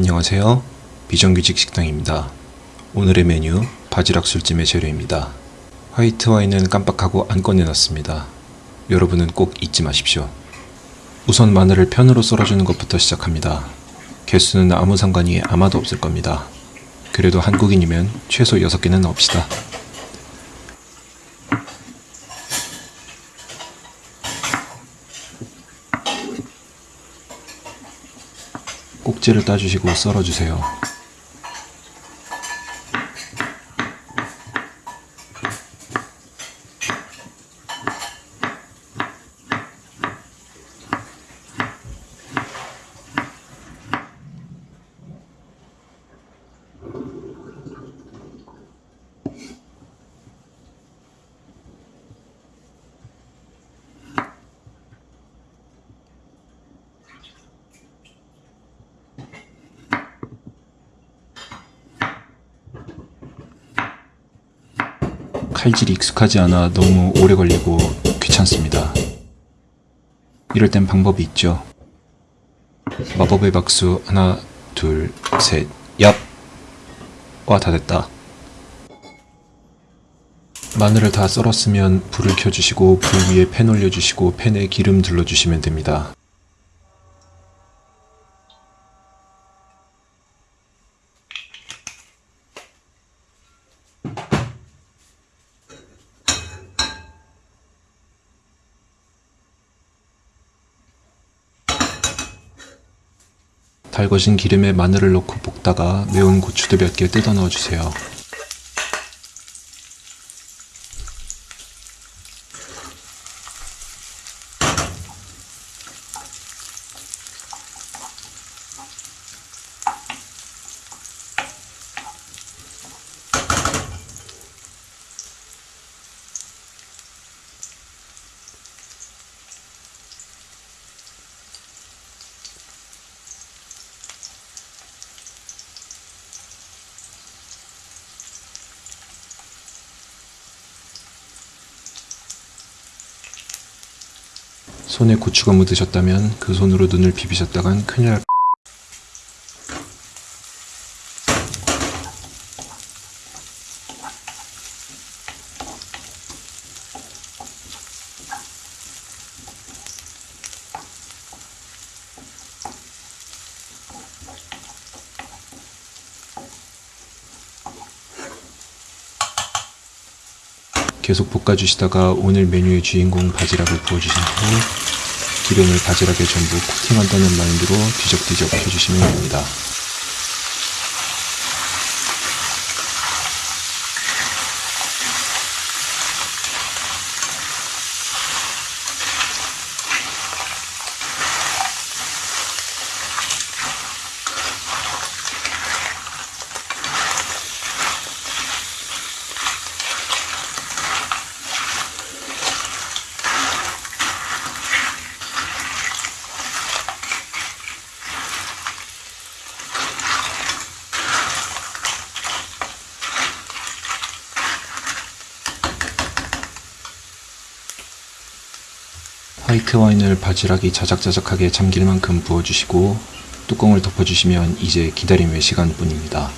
안녕하세요. 비정규직 식당입니다. 오늘의 메뉴 바지락 술찜의 재료입니다. 화이트 와인은 깜빡하고 안 꺼내놨습니다. 여러분은 꼭 잊지 마십시오. 우선 마늘을 편으로 썰어주는 것부터 시작합니다. 개수는 아무 상관이 아마도 없을 겁니다. 그래도 한국인이면 최소 6개는 넣읍시다. 꼭지를 따주시고 썰어주세요. 칼질이 익숙하지 않아 너무 오래 걸리고 귀찮습니다. 이럴 땐 방법이 있죠. 마법의 박수 하나 둘 셋 얍! 와 다 됐다. 마늘을 다 썰었으면 불을 켜주시고 불 위에 팬 올려주시고 팬에 기름 둘러주시면 됩니다. 달궈진 기름에 마늘을 넣고 볶다가 매운 고추도 몇 개 뜯어 넣어주세요. 손에 고추가 묻으셨다면 그 손으로 눈을 비비셨다간 큰일 날 계속 볶아주시다가 오늘 메뉴의 주인공 바지락을 부어주신 후 기름을 바지락에 전부 코팅한다는 마인드로 뒤적뒤적 해주시면 됩니다. 화이트 와인을 바지락이 자작자작하게 잠길 만큼 부어주시고 뚜껑을 덮어주시면 이제 기다림의 시간뿐입니다.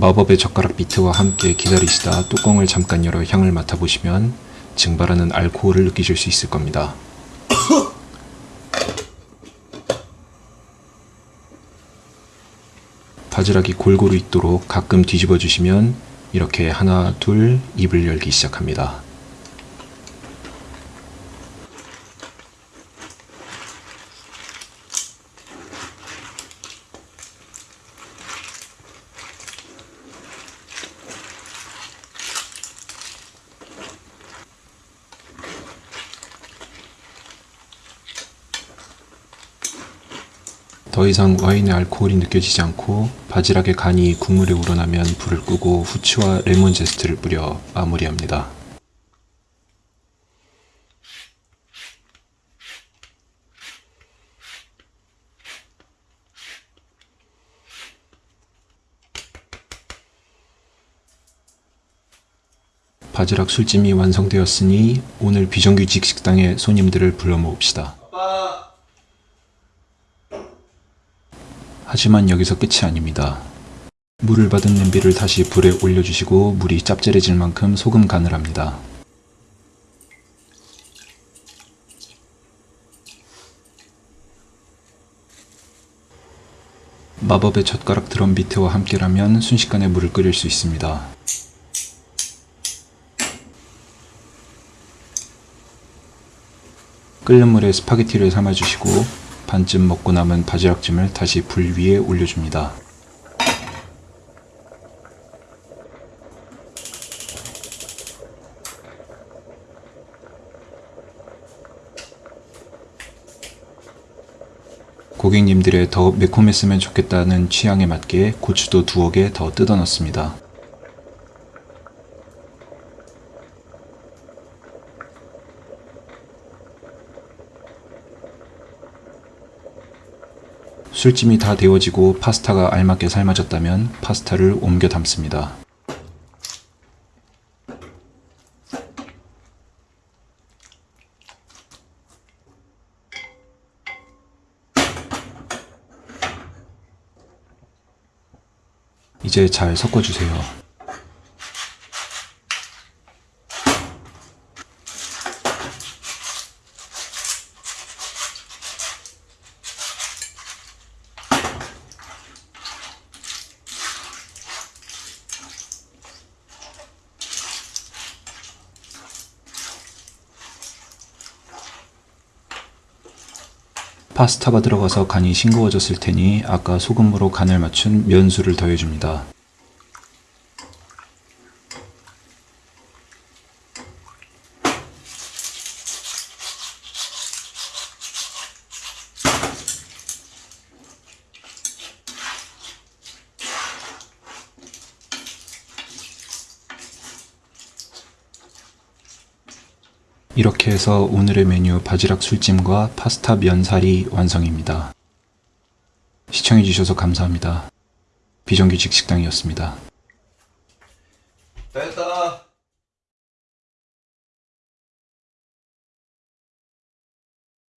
마법의 젓가락 비트와 함께 기다리시다 뚜껑을 잠깐 열어 향을 맡아보시면 증발하는 알코올을 느끼실 수 있을 겁니다. 바지락이 골고루 익도록 가끔 뒤집어 주시면 이렇게 하나 둘 입을 열기 시작합니다. 더 이상 와인의 알코올이 느껴지지 않고 바지락의 간이 국물에 우러나면 불을 끄고 후추와 레몬 제스트를 뿌려 마무리합니다. 바지락 술찜이 완성되었으니 오늘 비정규직 식당에 손님들을 불러 모읍시다. 하지만 여기서 끝이 아닙니다. 물을 받은 냄비를 다시 불에 올려주시고 물이 짭짤해질 만큼 소금 간을 합니다. 마법의 젓가락 드럼 비트와 함께라면 순식간에 물을 끓일 수 있습니다. 끓는 물에 스파게티를 삶아주시고 반쯤 먹고 남은 바지락찜을 다시 불 위에 올려줍니다. 고객님들의 더 매콤했으면 좋겠다는 취향에 맞게 고추도 두어 개 더 뜯어 넣습니다. 술찜이 다 데워지고 파스타가 알맞게 삶아졌다면 파스타를 옮겨 담습니다. 이제 잘 섞어주세요. 파스타가 들어가서 간이 싱거워졌을 테니 아까 소금으로 간을 맞춘 면수를 더해줍니다. 이렇게 해서 오늘의 메뉴 바지락 술찜과 파스타 면사리 완성입니다. 시청해주셔서 감사합니다. 비정규직 식당이었습니다. 됐다.